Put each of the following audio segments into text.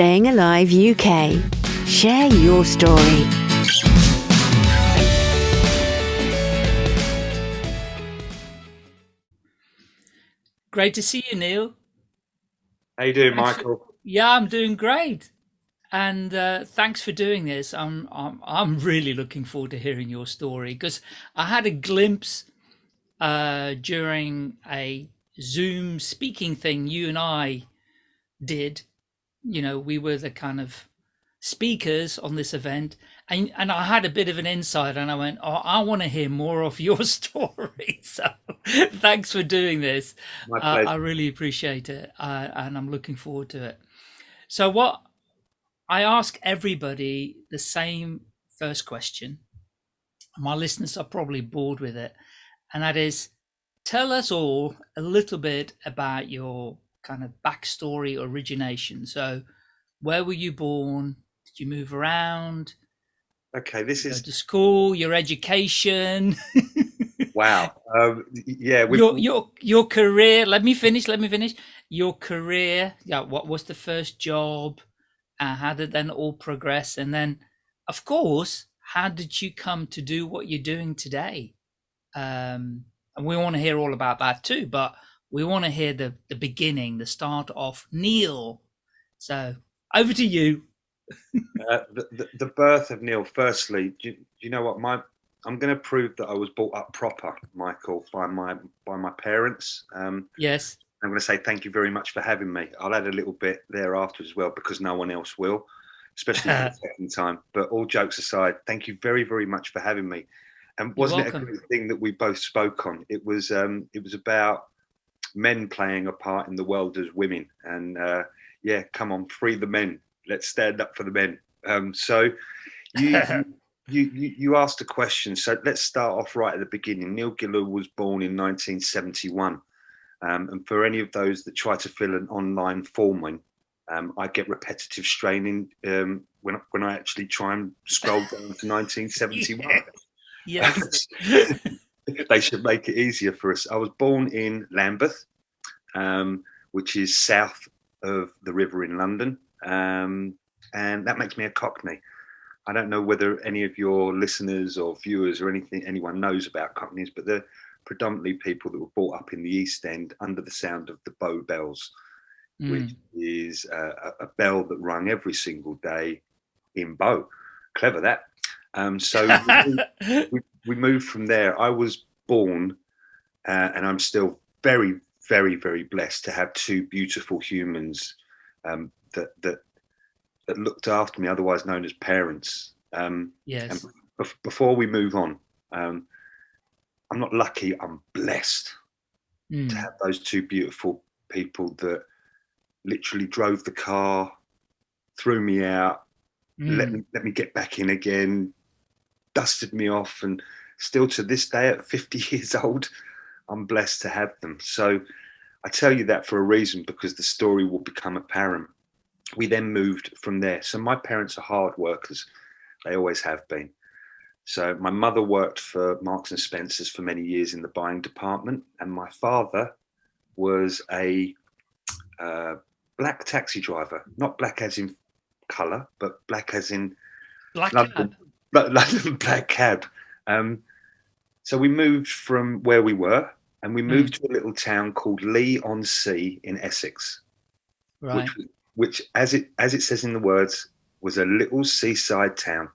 Staying Alive UK. Share your story. Great to see you, Neil. How you doing, Thanks Michael? Yeah, I'm doing great, and uh, thanks for doing this. I'm I'm I'm really looking forward to hearing your story because I had a glimpse uh, during a Zoom speaking thing you and I did. You know, we were the kind of speakers on this event, and and I had a bit of an insight, and I went, "Oh, I want to hear more of your story." So, thanks for doing this. My Uh. I really appreciate it, uh, and I'm looking forward to it. So, what I ask everybody the same first question. My listeners are probably bored with it, and that is, tell us all a little bit about your kind of backstory, origination. So, where were you born? Did you move around? okay, this is to school? Your education? wow. Um, yeah, we your your your career let me finish let me finish your career yeah what was the first job uh, how did then all progress and then of course how did you come to do what you're doing today um and we want to hear all about that too but we want to hear the the beginning the start of neil so over to you uh, the, the, the birth of Neil. Firstly, do you, do you know what my I'm going to prove that I was brought up proper, Michael, by my by my parents. Um, yes I'm going to say thank you very much for having me. I'll add a little bit thereafter as well because no one else will, especially for the second time. But all jokes aside, thank you very very much for having me. And wasn't it a good thing that we both spoke on? It was um, it was about men playing a part in the world as women, and uh, yeah, come on, free the men. Let's stand up for the men. Um, so you, you you you asked a question. So let's start off right at the beginning. Neil Giller was born in 1971. Um, and for any of those that try to fill an online form in, um, I get repetitive straining um, when when I actually try and scroll down to 1971. yes they should make it easier for us. I was born in Lambeth, um, which is south of the river in London, um, and that makes me a Cockney. I don't know whether any of your listeners or viewers or anything anyone knows about Cockneys, but they're predominantly people that were brought up in the East End under the sound of the Bow Bells, which Mm. is uh, a, a bell that rung every single day in Bow. Clever that. Um, so we moved- we, we moved from there. I was born, uh, and I'm still very, very, very blessed to have two beautiful humans um, that that that looked after me, otherwise known as parents. Um, yes bef- before we move on, um, I'm not lucky. I'm blessed to Mm. have those two beautiful people that literally drove the car, threw me out, let Mm. me let me get back in again, dusted me off, and still to this day, at 50 years old, I'm blessed to have them. So I tell you that for a reason because the story will become apparent. We then moved from there. So my parents are hard workers; they always have been. So my mother worked for Marks and Spencers for many years in the buying department, and my father was a uh, black taxi driver, not black as in colour, but black as in black London, cab. London black cab. Um, so we moved from where we were, and we hmm. moved to a little town called Leigh-on-Sea in Essex, right which, which, as it as it says in the words, was a little seaside town.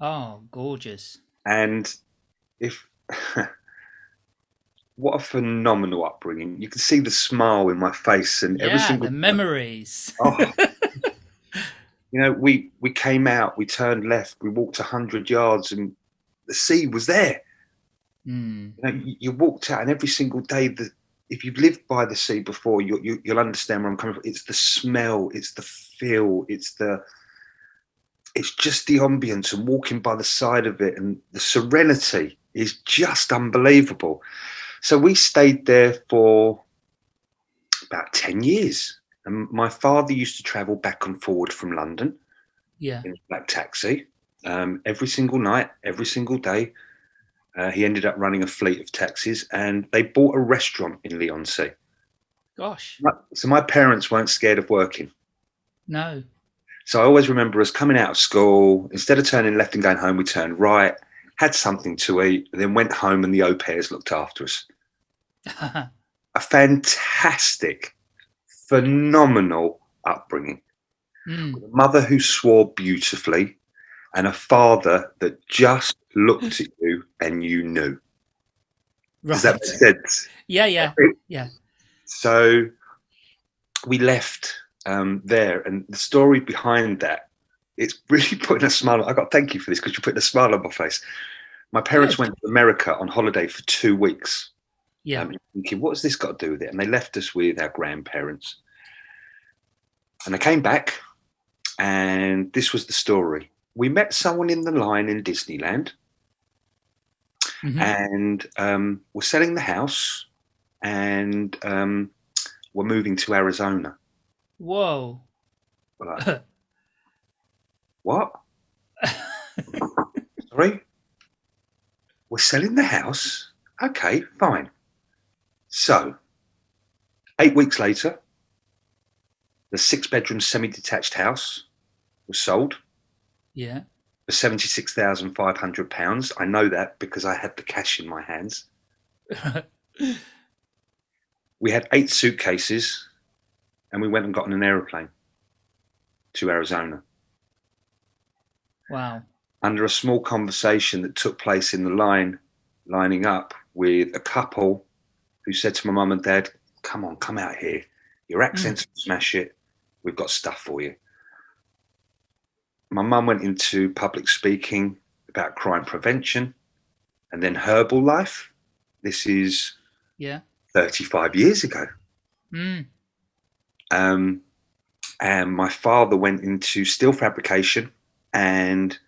Oh, gorgeous. And if what a phenomenal upbringing! You can see the smile in my face, and every Yeah, single the memories. Oh. you know, we we came out, we turned left, we walked a hundred yards, and the sea was there. Mm, You know, you, you walked out, and every single day, the if you've lived by the sea before, you, you you'll understand where I'm coming from. It's the smell, it's the feel, it's the it's just the ambience and walking by the side of it, and the serenity is just unbelievable. So we stayed there for about ten years. And my father used to travel back and forward from London yeah. in a black taxi um, every single night, every single day. Uh, he ended up running a fleet of taxis, and they bought a restaurant in Leigh-on-Sea. Gosh. So my parents weren't scared of working. No. So I always remember us coming out of school, instead of turning left and going home, we turned right, had something to eat, then went home and the au pairs looked after us. A fantastic, phenomenal upbringing. Mm. A mother who swore beautifully and a father that just looked at you and you knew. Right. Does that make sense? Yeah, yeah, yeah. So we left um, there, and the story behind that, it's really putting a smile. I got thank you for this because you're putting a smile on my face. My parents Good. went to America on holiday for two weeks. Yeah. Um, thinking, what has this got to do with it? And they left us with our grandparents. And they came back, and this was the story. We met someone in the line in Disneyland, Mhm. and um, we're selling the house, and um, we're moving to Arizona. Whoa. Like, what? Sorry? We're selling the house? Okay, fine. So, eight weeks later, the six bedroom semi detached house was sold yeah. For £76,500. I know that because I had the cash in my hands. We had eight suitcases and we went and got on an aeroplane to Arizona. wow. under a small conversation that took place in the line, lining up with a couple who said to my mum and dad, Come on, come out here. Your accents mm. smash it. We've got stuff for you. My mum went into public speaking about crime prevention and then Herbalife. This is Yeah. 35 years ago. Mm. Um, and my father went into steel fabrication and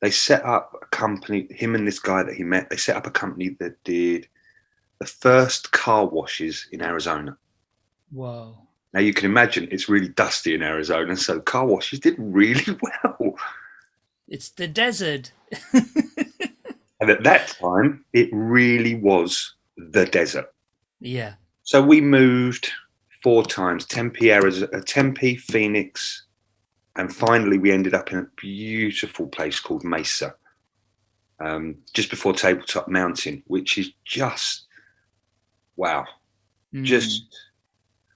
they set up a company him and this guy that he met they set up a company that did the first car washes in arizona Whoa. Now you can imagine it's really dusty in arizona so car washes did really well It's the desert. and at that time it really was the desert yeah. So we moved four times: Tempe, Arizona, Tempe, Phoenix, and finally we ended up in a beautiful place called Mesa, um, just before Tabletop Mountain, which is just wow. Mm. Just,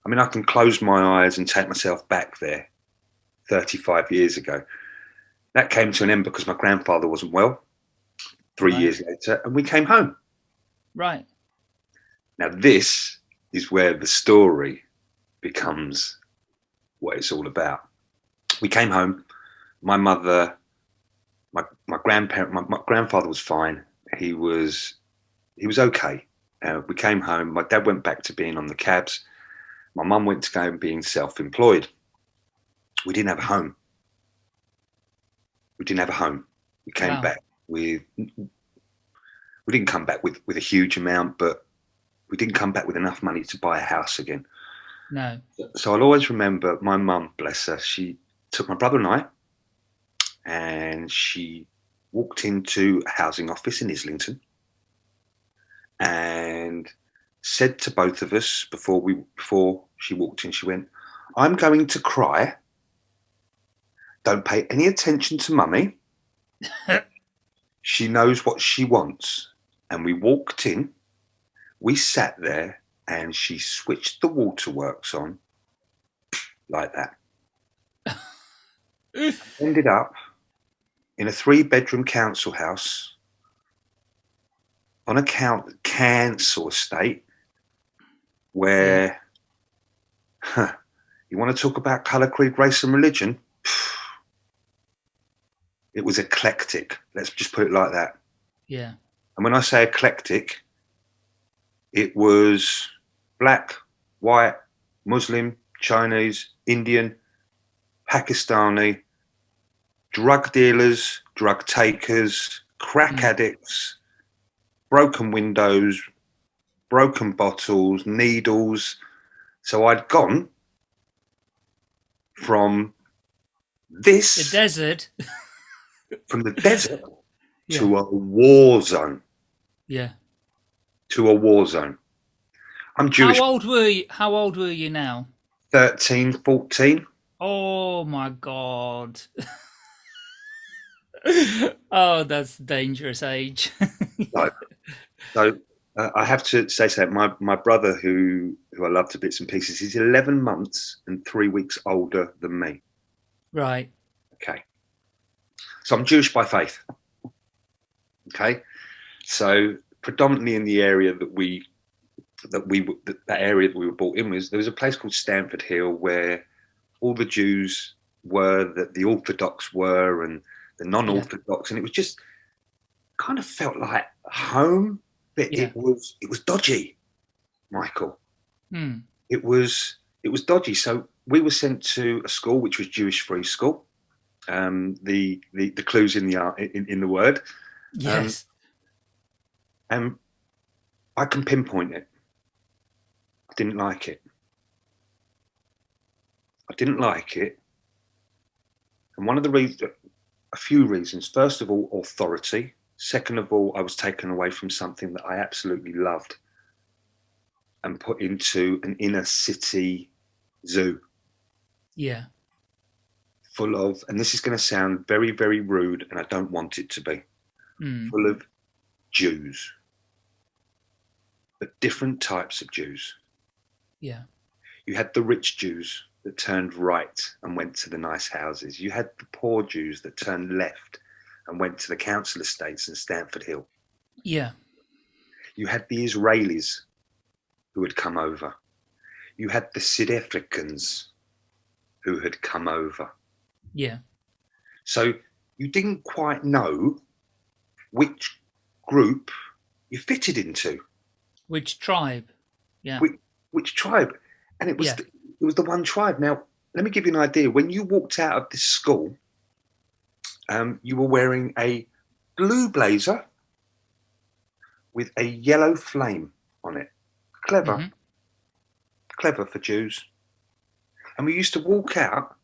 I mean, I can close my eyes and take myself back there, 35 years ago. That came to an end because my grandfather wasn't well. Three Right. years later, and we came home. right. Now, this is where the story becomes what it's all about. We came home. My mother, my my grandparent, my, my grandfather was fine. He was he was okay. Uh, we came home. My dad went back to being on the cabs. My mum went to go and being self-employed. We didn't have a home. We didn't have a home. We came Wow. back with. We didn't come back with with a huge amount, but we didn't come back with enough money to buy a house again. No. So I'll always remember my mum, bless her, she took my brother and I and she walked into a housing office in Islington and said to both of us before we before she walked in, she went, I'm going to cry. Don't pay any attention to mummy. she knows what she wants. And we walked in we sat there and she switched the waterworks on like that. Ended up in a three bedroom council house on a count, council estate where huh, you want to talk about colour, creed, race, and religion. It was eclectic. Let's just put it like that. Yeah. And when I say eclectic, it was black, white, Muslim, Chinese, Indian, Pakistani, drug dealers, drug takers, crack Mm. addicts, broken windows, broken bottles, needles. So I'd gone from this The desert. from the desert Yeah. to a war zone. Yeah. To a war zone. I'm Jewish. How old were you? How old were you now? 13, 14. Oh my god. oh, that's dangerous age. Like, so uh, I have to say so. My my brother, who who I love to bits and pieces, he's eleven months and three weeks older than me. right. Okay, so I'm Jewish by faith. Okay, so predominantly in the area that we that we that, that area that we were brought in was there was a place called Stamford Hill where all the Jews were that the Orthodox were and the non-Orthodox, and it was just kind of felt like home, but Yeah. it was it was dodgy, Michael. Hmm. It was it was dodgy. So we were sent to a school which was Jewish free school. Um, the, the the clues in the art in, in the word, Yes. and I can pinpoint it. I didn't like it. I didn't like it, and one of the reasons, a few reasons. First of all, authority. Second of all, I was taken away from something that I absolutely loved, and put into an inner city zoo yeah. full of, and this is going to sound very, very rude, and I don't want it to be, Hmm. full of Jews, but different types of Jews. Yeah. You had the rich Jews that turned right and went to the nice houses. You had the poor Jews that turned left and went to the council estates in Stamford Hill. Yeah. You had the Israelis who had come over. You had the South Africans who had come over. Yeah. So you didn't quite know which group you fitted into, Which tribe? Yeah. which, which tribe, and it was Yeah. the, it was the one tribe. Now, let me give you an idea. When you walked out of this school, um, you were wearing a blue blazer with a yellow flame on it. Clever, Mhm. clever for Jews. And we used to walk out,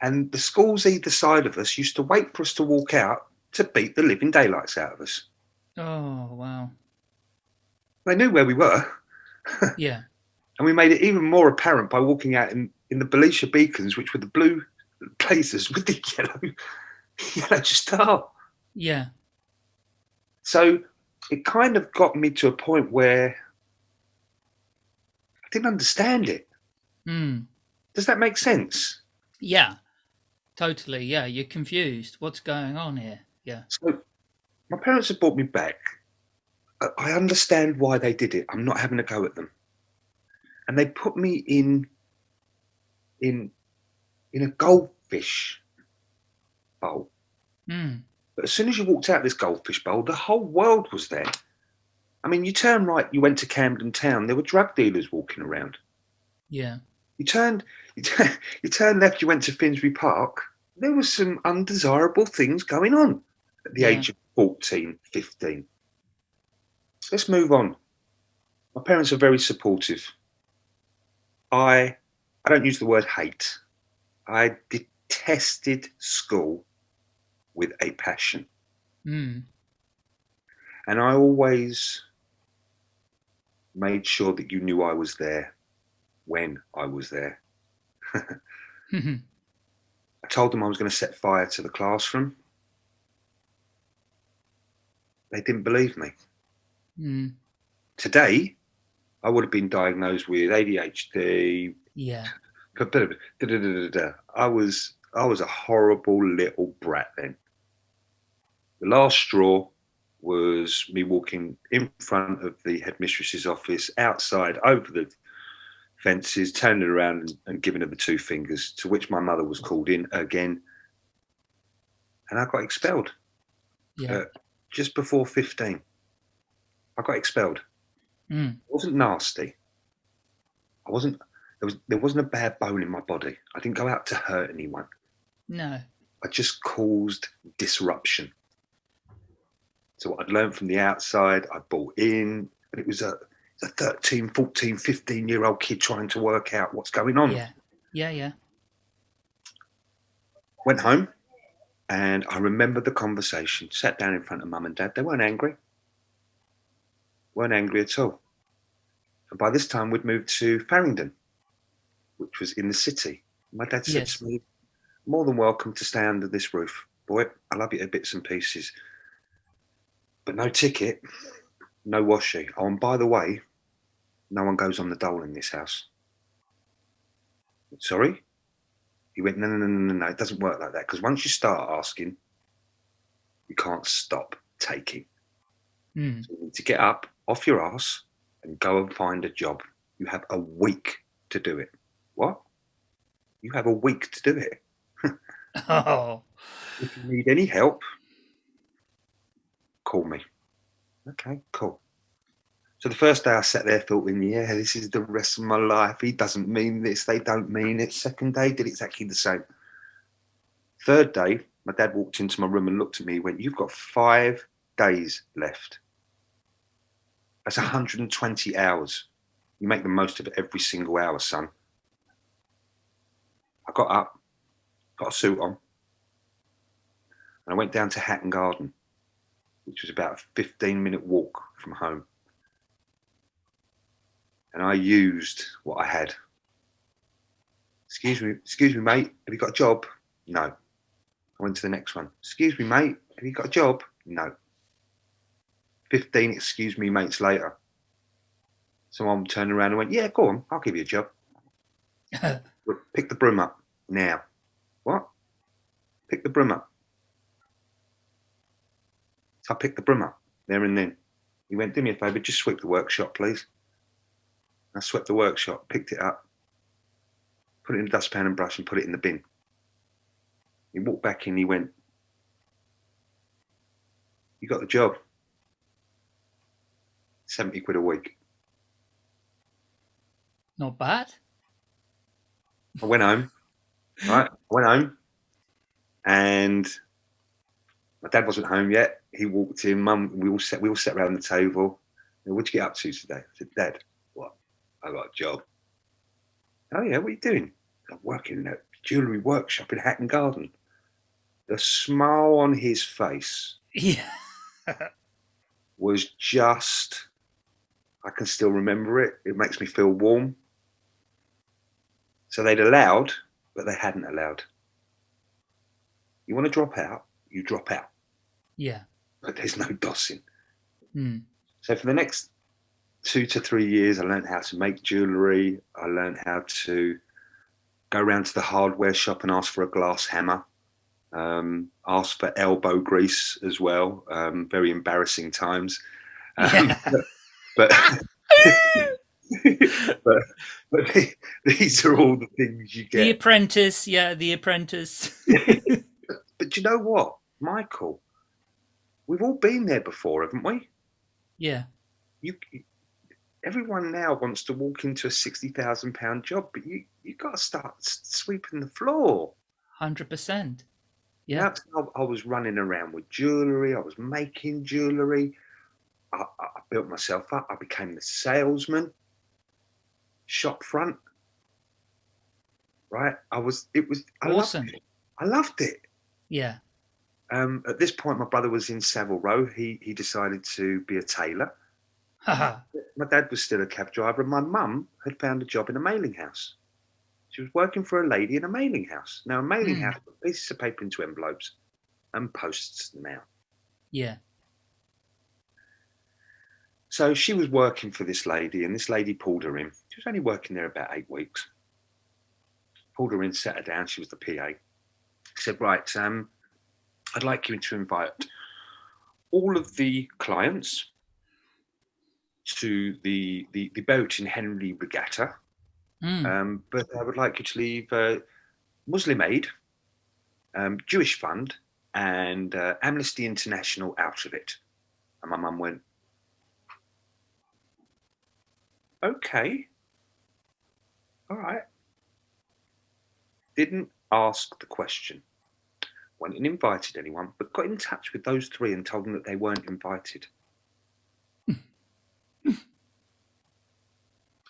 and the schools either side of us used to wait for us to walk out to beat the living daylights out of us. Oh wow. They knew where we were, Yeah. and we made it even more apparent by walking out in, in the Belisha beacons, which were the blue blazers with the yellow yellow star. Yeah. So it kind of got me to a point where I didn't understand it. Hmm. Does that make sense? Yeah. Totally. Yeah. You're confused. What's going on here? Yeah. So my parents have brought me back. I- I understand why they did it. I'm not having a go at them. And they put me in in in a goldfish bowl. Hmm. But as soon as you walked out this goldfish bowl, the whole world was there. I mean, you turn right, you went to Camden Town. There were drug dealers walking around. Yeah. You turned, you, turn, you turned left, you went to Finsbury Park. There was some undesirable things going on at the Yeah. age of 14, 15. Let's move on. My parents are very supportive. I, I don't use the word hate. I detested school with a passion. Hmm. And I always made sure that you knew I was there when I was there. Hmm. I told them I was going to set fire to the classroom. They didn't believe me. Hmm. Today, I would have been diagnosed with ADHD. Yeah. da-da-da-da-da-da. I was I was a horrible little brat then. The last straw was me walking in front of the headmistress's office, outside, over the fences, turning around and, and giving her the two fingers, to which my mother was called in again. And I got expelled Yeah. Uh, just before 15. I got expelled. Hmm. It wasn't nasty. I wasn't there was there wasn't a bad bone in my body. I didn't go out to hurt anyone. No. I just caused disruption. So what I'd learned from the outside, I bought in, and it was a, a 13, 14, 15 year old kid trying to work out what's going on. Yeah. Yeah. Yeah. Went home and I remember the conversation, sat down in front of mum and dad. They weren't angry. Weren't angry at all. And by this time we'd moved to Farringdon, which was in the city. My dad said Yes. to me, more than welcome to stay under this roof. Boy, I love you to bits and pieces. But no ticket, no washi. Oh, and by the way, no one goes on the dole in this house. Sorry? He went, no, no, no, no, no, no, it doesn't work like that. Because once you start asking, you can't stop taking. Mm. So you need to get up off your ass and go and find a job. You have a week to do it. What? You have a week to do it. Oh, If you need any help, call me. Okay, cool. So the first day I sat there thinking, yeah, this is the rest of my life. He doesn't mean this, they don't mean it. Second day did exactly the same. Third day, my dad walked into my room and looked at me, he went, You've got five days left. That's 120 hours. You make the most of every single hour, son. I got up, got a suit on, and I went down to Hatton Garden, which was about a 15 minute walk from home. And I used what I had. Excuse me, excuse me, mate. Have you got a job? No. I went to the next one. Excuse me, mate. Have you got a job? No. 15 excuse me, mates later. Someone turned around and went, Yeah, go on, I'll give you a job. Pick the broom up now. What? Pick the broom up. I picked the broom up there and then. He went, Do me a favour, just sweep the workshop, please. I swept the workshop, picked it up, put it in a dustpan and brush, and put it in the bin. He walked back in, he went, You got the job. 70 quid a week. not bad. I went home, right? I went home, and my dad wasn't home yet. He walked in. Mum, we all sat. We all sat around the table. What'd you get up to today? I said, Dad, what? I got a job. Oh yeah, what are you doing? I'm working in a jewellery workshop in Hatton Garden. The smile on his face Yeah. was just. I can still remember it. It makes me feel warm. So they'd allowed, but they hadn't allowed. You want to drop out, you drop out, Yeah. But there's no dossing. Mm. So for the next two to three years, I learned how to make jewellery. I learned how to go around to the hardware shop and ask for a glass hammer. Um, ask for elbow grease as well. Um, very embarrassing times. Um, Yeah. but but, but these are all the things you get. The. Apprentice. Yeah, The Apprentice. But you know what, Michael? We've all been there before, haven't we? yeah. You, everyone now wants to walk into a sixty thousand pound job, but you you got to start sweeping the floor. Hundred percent. Yeah. How I was running around with jewellery. I was making jewellery. I, I I built myself up. I became the salesman, shop front. Right? I was. It was I Awesome. Loved it. I loved it. Yeah. Um, at this point, my brother was in Savile Row. He he decided to be a tailor. My dad was still a cab driver, and my mum had found a job in a mailing house. She was working for a lady in a mailing house. Now, a mailing Hmm. house puts pieces of paper into envelopes and posts them out. yeah. So she was working for this lady, and this lady pulled her in. She was only working there about eight weeks. Pulled her in, sat her down. She was the PA. Said, "Right, um, I'd like you to invite all of the clients to the the, the boat in Henley Regatta, Mm. um, but I would like you to leave uh, Muslim Aid, um, Jewish Fund, and uh, Amnesty International out of it." And my mum went, okay. All right. Didn't ask the question. Went and invited anyone, but got in touch with those three and told them that they weren't invited.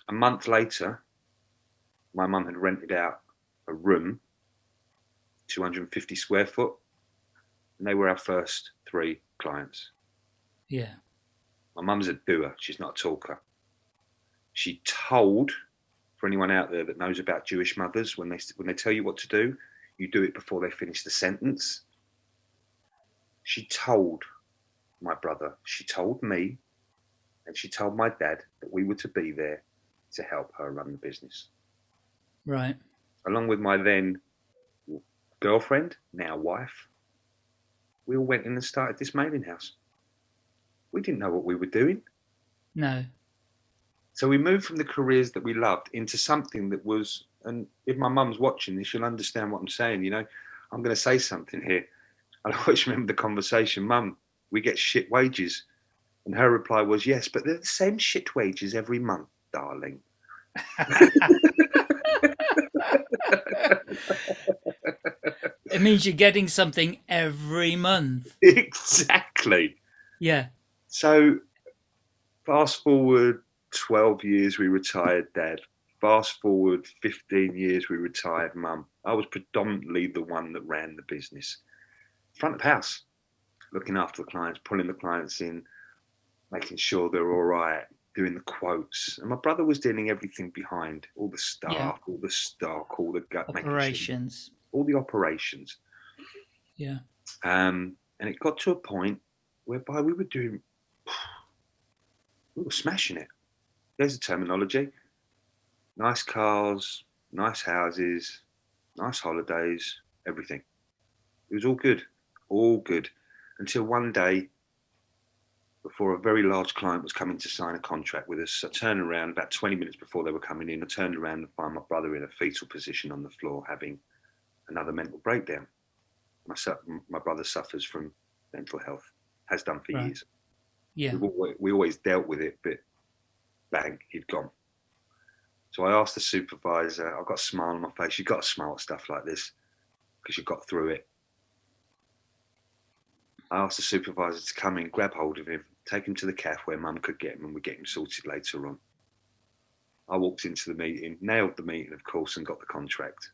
a month later, my mum had rented out a room, 250 square foot, and they were our first three clients. yeah. My mum's a doer, she's not a talker. She told for anyone out there that knows about Jewish mothers, when they when they tell you what to do, you do it before they finish the sentence. She told my brother, she told me, and she told my dad that we were to be there to help her run the business. Right. Along with my then girlfriend, now wife, we all went in and started this mailing house. We didn't know what we were doing. No. So we moved from the careers that we loved into something that was, and if my mum's watching this, she'll understand what I'm saying. You know, I'm going to say something here. I always remember the conversation, Mum, we get shit wages. And her reply was, Yes, but they're the same shit wages every month, darling. it means you're getting something every month. Exactly. Yeah. So fast forward 12 years, we retired dad. Fast forward 15 years, we retired mum. I was predominantly the one that ran the business. Front of house, looking after the clients, pulling the clients in, making sure they're all right, doing the quotes. And my brother was dealing everything behind all the staff, Yeah. all the stock, all the gut, making sure- Operations. all the operations. Yeah. Um, and it got to a point whereby we were doing, we were smashing it. There's a terminology. Nice cars, nice houses, nice holidays, everything. It was all good, all good. Until one day, before a very large client was coming to sign a contract with us, I turned around about 20 minutes before they were coming in. I turned around and found my brother in a fetal position on the floor having another mental breakdown. My, su- my brother suffers from mental health, has done for Right. years. Yeah. Always, we always dealt with it, but bang, he'd gone. So I asked the supervisor, I've got a smile on my face. You've got to smile at stuff like this because you've got through it. I asked the supervisor to come in, grab hold of him, take him to the cafe where mum could get him and we'd get him sorted later on. I walked into the meeting, nailed the meeting, of course, and got the contract.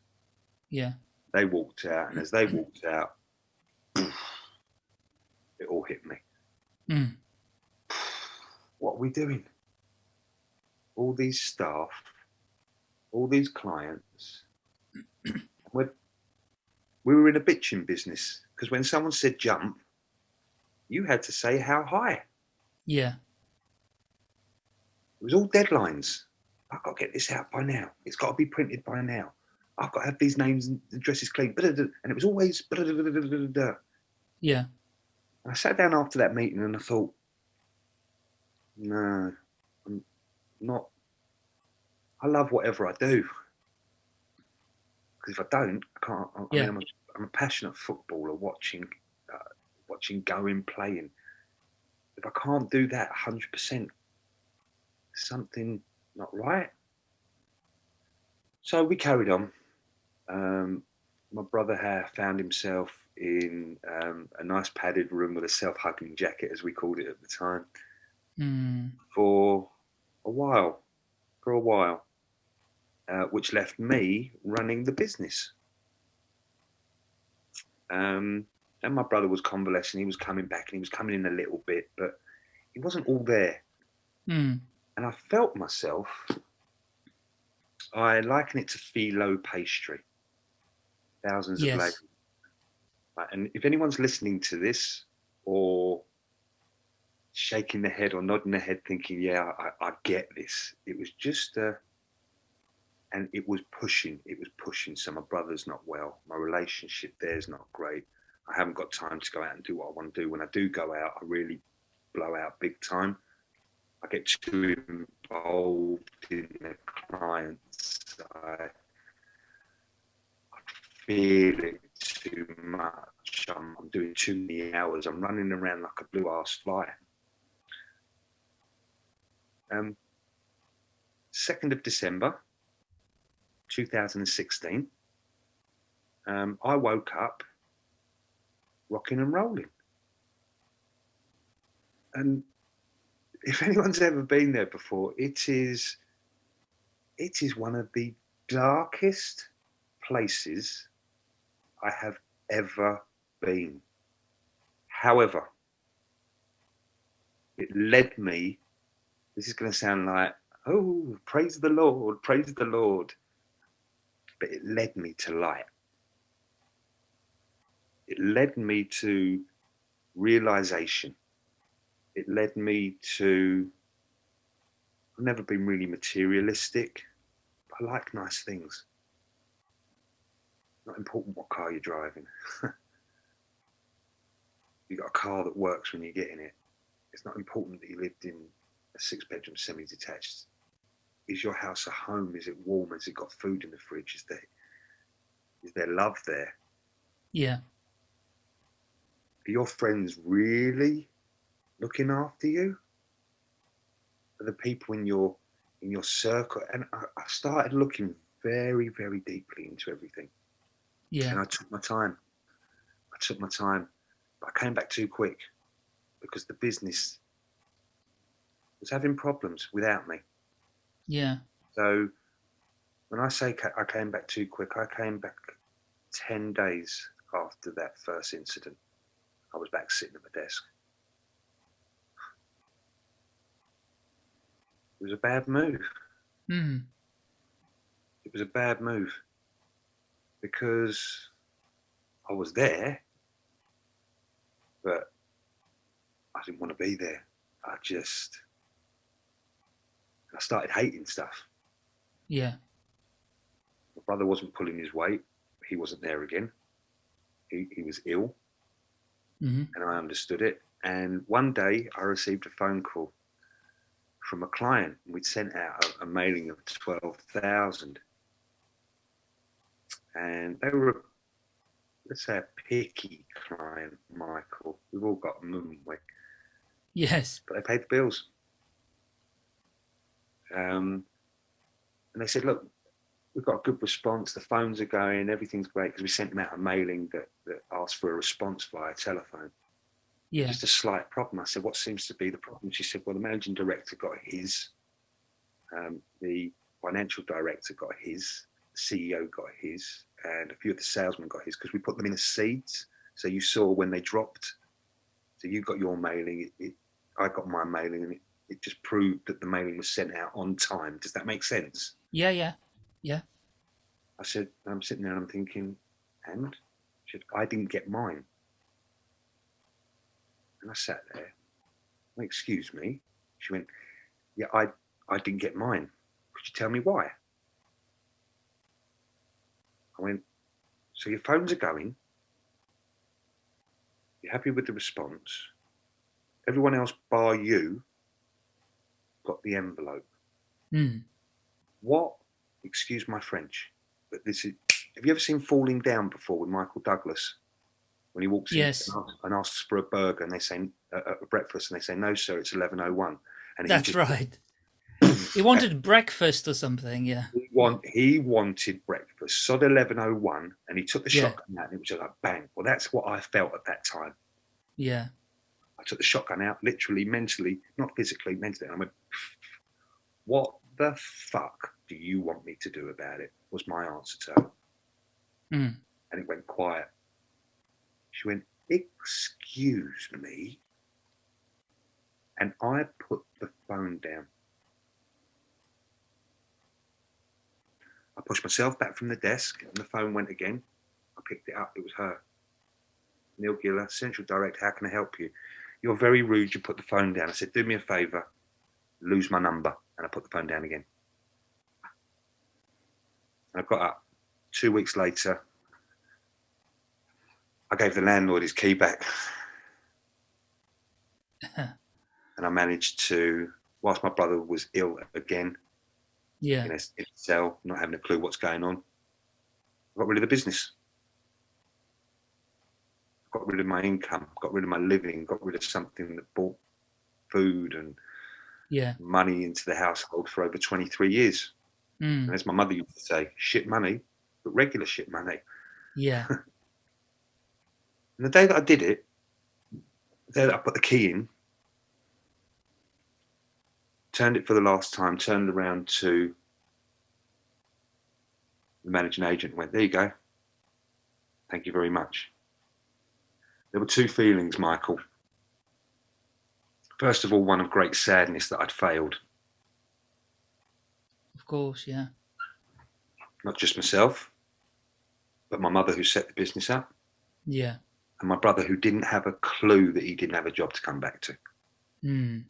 Yeah. They walked out, and as they walked out, it all hit me. Mm. what are we doing? All these staff, all these clients. we're, we were in a bitching business because when someone said jump, you had to say how high. Yeah. It was all deadlines. I've got to get this out by now. It's got to be printed by now. I've got to have these names and addresses clean. And it was always. And Yeah. I sat down after that meeting and I thought, no, not. I love whatever I do. Because if I don't, I can't. I, I Yeah. mean, I'm a, I'm a passionate footballer watching, uh, watching going, playing. If I can't do that 100%, something not right. So we carried on. Um, my brother had found himself in um, a nice padded room with a self-hugging jacket, as we called it at the time, Mm. for a while. For a while, uh, which left me running the business. Um, and my brother was convalescing. He was coming back, and he was coming in a little bit, but he wasn't all there. Mm. and I felt myself. I liken it to phyllo pastry. Thousands Yes. of layers. Right, And if anyone's listening to this or shaking the head or nodding the head, thinking, "Yeah, I, I get this," it was just, uh, and it was pushing. It was pushing. So my brother's not well. My relationship there's not great. I haven't got time to go out and do what I want to do. When I do go out, I really blow out big time. I get too involved in the clients. I, I feel it too much. I'm, I'm doing too many hours. I'm running around like a blue ass fly. Um, 2nd of December 2016, um, I woke up rocking and rolling. And if anyone's ever been there before, it is it is one of the darkest places I have ever been. However, it led me. This is going to sound like oh, praise the Lord, praise the Lord. But it led me to light. It led me to realization. It led me to, I've never been really materialistic. I like nice things. Not important what car you're driving. you got a car that works when you get in it. It's not important that you lived in a six bedroom semi detached. Is your house a home? Is it warm? Has it got food in the fridge? Is there is there love there? Yeah. Are your friends really looking after you? Are the people in your in your circle? And I, I started looking very, very deeply into everything. Yeah. And I took my time. I took my time. But I came back too quick because the business was having problems without me. Yeah. So when I say I came back too quick, I came back 10 days after that first incident. I was back sitting at my desk. It was a bad move. Mm. It was a bad move because I was there, but I didn't want to be there. I just, I started hating stuff. Yeah. My brother wasn't pulling his weight. He wasn't there again. He, he was ill hmm and I understood it. And one day I received a phone call from a client. We'd sent out a, a mailing of 12,000. And they were, let's say, a picky client, Michael. We've all got them, haven't we? Yes. But they paid the bills. Um, and they said, look, we've got a good response. The phones are going, everything's great because we sent them out a mailing that, that asked for a response via telephone. Yeah. just a slight problem. I said, what seems to be the problem? She said, well, the managing director got his, um, the financial director got his, the CEO got his, and a few of the salesmen got his because we put them in as seeds. So you saw when they dropped. So you got your mailing, it, it, I got my mailing, and it, it just proved that the mailing was sent out on time. Does that make sense? Yeah. Yeah. Yeah. I said, I'm sitting there and I'm thinking, and she said, I didn't get mine. And I sat there, well, excuse me. She went, yeah, I, I didn't get mine. Could you tell me why? I went, so your phones are going. You're happy with the response. Everyone else bar you got the envelope. Mm. What, excuse my French, but this is, have you ever seen Falling Down before with Michael Douglas? When he walks Yes. in and asks, and asks for a burger and they say, uh, a breakfast, and they say, no, sir, it's 11.01. And he That's just- right. He wanted breakfast or something. Yeah. He, want, he wanted breakfast, sod 11.01, and he took the Yeah. shotgun out and it was just like, bang. Well, that's what I felt at that time. Yeah. I took the shotgun out, literally, mentally, not physically, mentally. And I went, what the fuck do you want me to do about it? Was my answer to her. Mm. And it went quiet. She went, excuse me. And I put the phone down. I pushed myself back from the desk and the phone went again. I picked it up. It was her. Neil Giller, Central Direct, how can I help you? You're very rude. You put the phone down. I said, do me a favor, lose my number. And I put the phone down again. And I got up. Two weeks later, I gave the landlord his key back. and I managed to, whilst my brother was ill again, Yeah. in a, in a cell, not having a clue what's going on, I got rid of the business. Got rid of my income, got rid of my living, got rid of something that bought food and Yeah. money into the household for over 23 years. Mm. And as my mother used to say, shit money, but regular shit money. Yeah. And the day that I did it, the day that I put the key in, turned it for the last time, turned around to the managing agent and went, There you go. Thank you very much. There were two feelings, Michael. First of all, one of great sadness that I'd failed. Of course, yeah. Not just myself, but my mother who set the business up, Yeah. and my brother who didn't have a clue that he didn't have a job to come back to. Mm.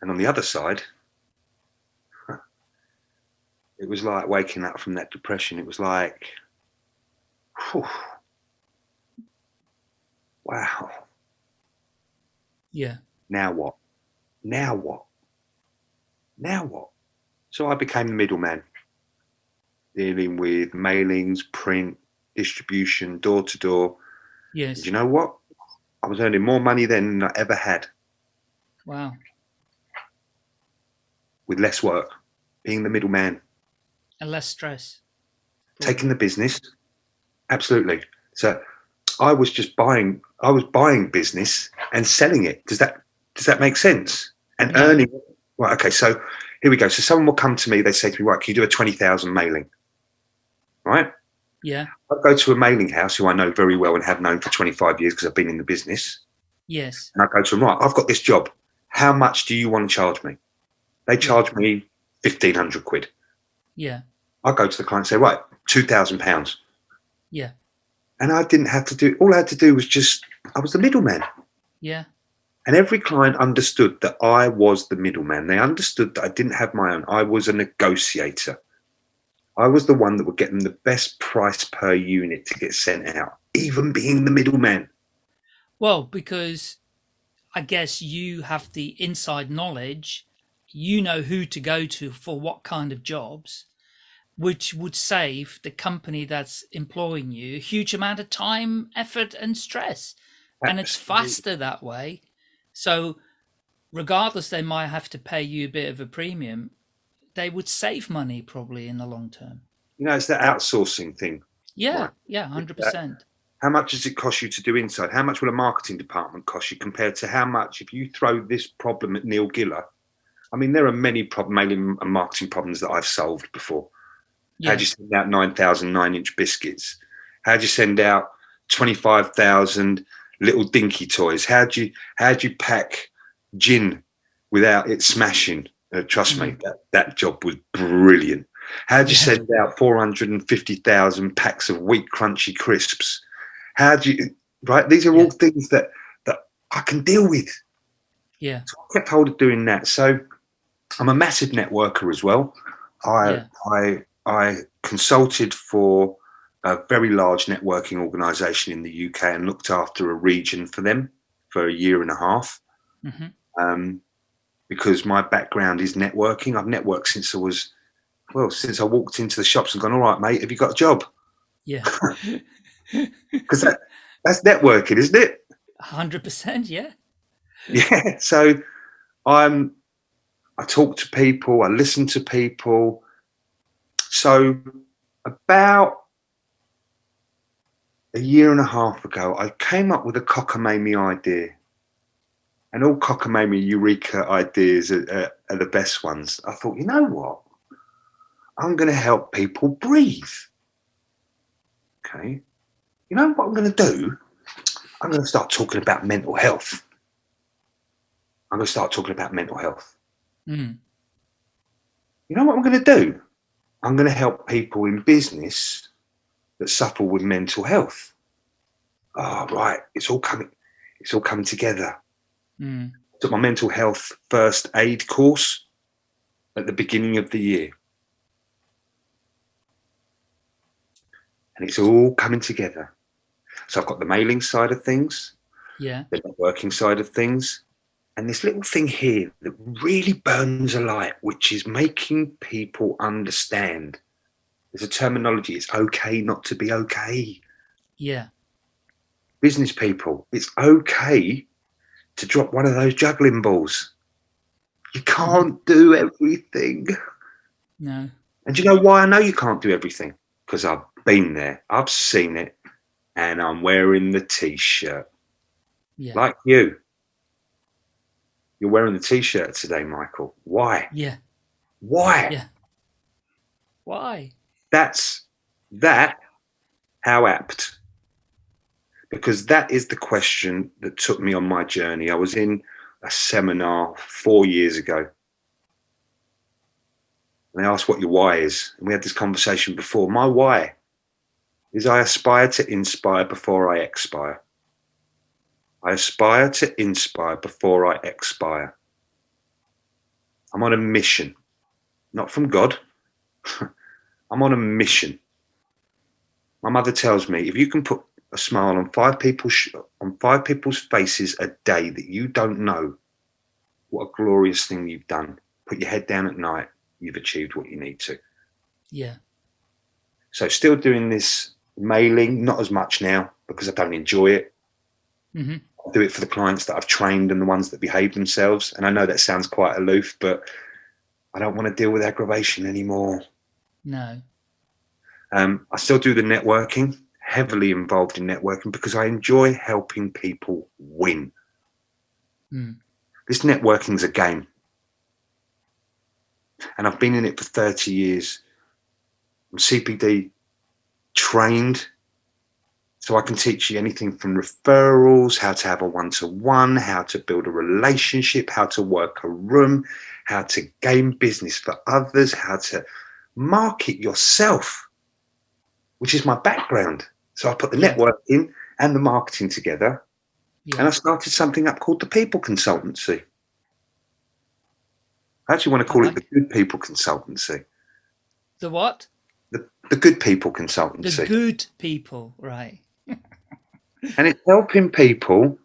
And on the other side, it was like waking up from that depression. It was like, whew, wow, Yeah. now what? Now what? Now what? So I became the middleman, dealing with mailings, print, distribution, door to door. Yes. Do you know what? I was earning more money than I ever had Wow. with less work, being the middleman. And less stress. taking the business absolutely so i was just buying i was buying business and selling it. Does that does that make sense? And Yeah. earning right okay so here we go. So someone will come to me they say to me right can you do a 20000 mailing? Right? Yeah. i go to a mailing house who i know very well and have known for 25 years because i've been in the business. Yes. and i go to them right i've got this job. How much do you want to charge me? They charge me 1500 quid. Yeah. i go to the client and say right 2000 pounds. Yeah. And I didn't have to do all I had to do was just I was the middleman. Yeah. And every client understood that I was the middleman. They understood that I didn't have my own. I was a negotiator. I was the one that would get them the best price per unit to get sent out, even being the middleman. Well, because I guess you have the inside knowledge, you know who to go to for what kind of jobs, which would save the company that's employing you a huge amount of time, effort, and stress. And it's faster that way. So, regardless, they might have to pay you a bit of a premium, they would save money probably in the long term. You know, it's that outsourcing thing. Yeah, Right. yeah, 100%. How much does it cost you to do inside? How much will a marketing department cost you compared to how much if you throw this problem at Neil Giller? I mean, there are many problem, mailing and marketing problems that I've solved before. Yeah, How'd you send out 9,000 nine inch biscuits? How'd you send out 25,000 little dinky toys? How'd you, how'd you pack gin without it smashing? Uh, trust me, that, that job was brilliant. How'd you Yeah. send out 450,000 packs of wheat crunchy crisps? How'd you, right? These are all things that, that I can deal with. yeah, So I kept hold of doing that. So I'm a massive networker as well. I Yeah. I I consulted for a very large networking organisation in the UK and looked after a region for them for a year and a half. hmm Um, because my background is networking. I've networked since I was well, since I walked into the shops and gone, all right, mate, have you got a job? yeah. Because that, that's networking, isn't it? 100%, yeah. yeah so i'm i talk to people i listen to people so about a year and a half ago i came up with a cockamamie idea. And all cockamamie eureka ideas are, are, are the best ones. I thought you know what? I'm going to help people breathe. Okay. You know what i'm going to do? I'm going to start talking about mental health. I'm going to start talking about mental health. Mm. You know what I'm going to do? I'm going to help people in business that suffer with mental health. Oh, right. It's all coming. It's all coming together. Mm. Took my mental health first aid course at the beginning of the year. And it's all coming together. So I've got the mailing side of things, Yeah, the networking side of things, and this little thing here that really burns a light, which is making people understand. There's a terminology. It's okay not to be okay. yeah, Business people, it's okay to drop one of those juggling balls. You can't do everything. no, And do you know why I know you can't do everything? Because I've been there, I've seen it, and I'm wearing the t shirt yeah, like you. You're wearing the t shirt today, Michael. Why? yeah. Why? Yeah. Why? That's that how apt. Because that is the question that took me on my journey. I was in a seminar four years ago and they asked what your why is. And we had this conversation before. My why is I aspire to inspire before I expire. I aspire to inspire before I expire. I'm on a mission, not from God. I'm on a mission. My mother tells me if you can put a smile on five people's on five people's faces a day that you don't know, what a glorious thing you've done. Put your head down at night. You've achieved what you need to. Yeah. So still doing this mailing, not as much now because I don't enjoy it. hmm I do it for the clients that I've trained and the ones that behave themselves. And I know that sounds quite aloof, but I don't want to deal with aggravation anymore. No. Um, I still do the networking, heavily involved in networking because I enjoy helping people win. Mm. This networking's a game. And I've been in it for 30 years. I'm CPD trained, so I can teach you anything from referrals, how to have a one to one, how to build a relationship, how to work a room, how to gain business for others, how to market yourself, which is my background. So I put the network in and the marketing together, Yeah. and I started something up called the People Consultancy. I actually want to call it the Good People Consultancy. the what? The, the Good People Consultancy. The good people, right? And it's helping people.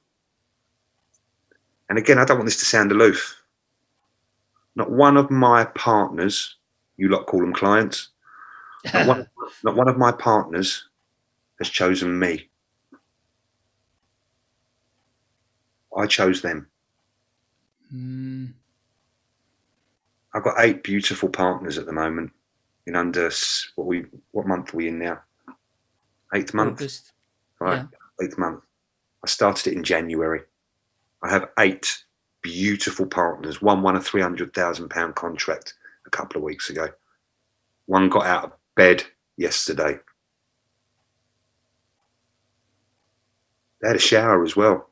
And again, I don't want this to sound aloof. Not one of my partners, you lot call them clients, not one, not one of my partners has chosen me. I chose them. Mm, I've got eight beautiful partners at the moment. In under what we what month are we in now? Eighth month. August. right eighth month i started it in january. I have eight beautiful partners. One won a 300000 pound contract a couple of weeks ago. One got out of bed yesterday. They had a shower as well.